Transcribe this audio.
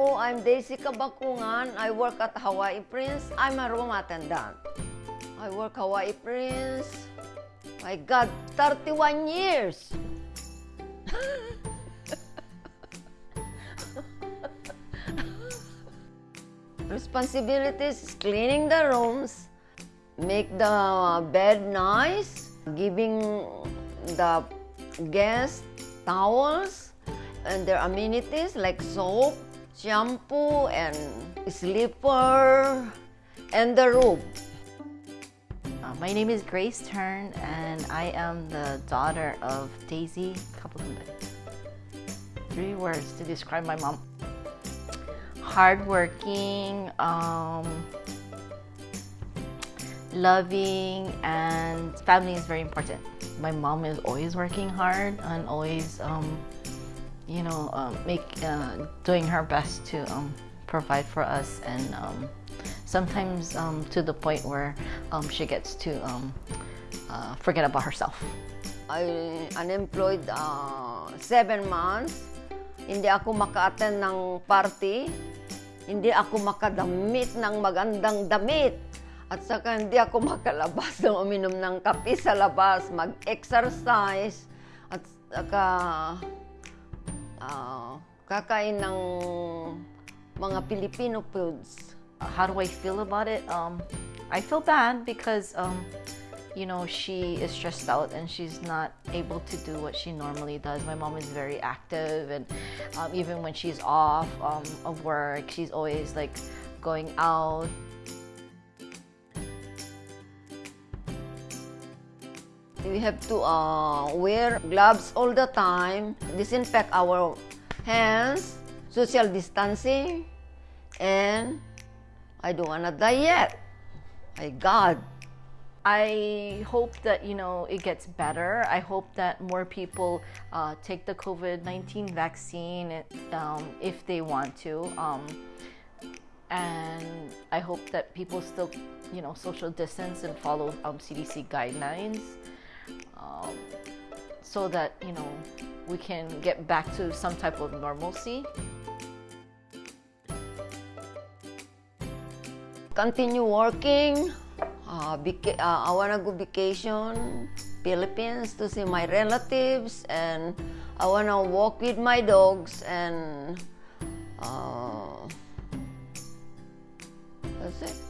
po, I'm Daisy Kabakungan. I work at Hawaii Prince. I'm a room attendant. I work Hawaii Prince. My God, 31 years. Responsibilities cleaning the rooms, make the bed nice, giving the guests towels and their amenities like soap, shampoo, and slipper, and the robe. Uh, my name is Grace Turn, and I am the daughter of Daisy Kapakumbay. Three words to describe my mom. Hardworking, um, loving, and family is very important. My mom is always working hard and always, um, you know, um, make uh, doing her best to um, provide for us, and um, sometimes um, to the point where um, she gets to uh, forget about herself. I unemployed uh, seven months. Hindi ako maka-attend ng party. Hindi ako makadamit ng magandang damit. At saka hindi ako makalabas ng uminom ng kape sa labas, mag-exercise. At saka ah, kakain ng mga Filipino foods. How do I feel about it? Um, I feel bad because, um, you know, she is stressed out and she's not able to do what she normally does. My mom is very active, and um, even when she's off um, of work, she's always like going out. We have to uh, wear gloves all the time, disinfect our hands, social distancing, and I don't wanna die yet. My God. I hope that you know it gets better. I hope that more people uh, take the COVID nineteen vaccine um, if they want to, um, and I hope that people still, you know, social distance and follow um, CDC guidelines, um, so that you know we can get back to some type of normalcy. Continue working. Uh, uh, I wanna go vacation Philippines to see my relatives, and I wanna walk with my dogs and uh, that's it.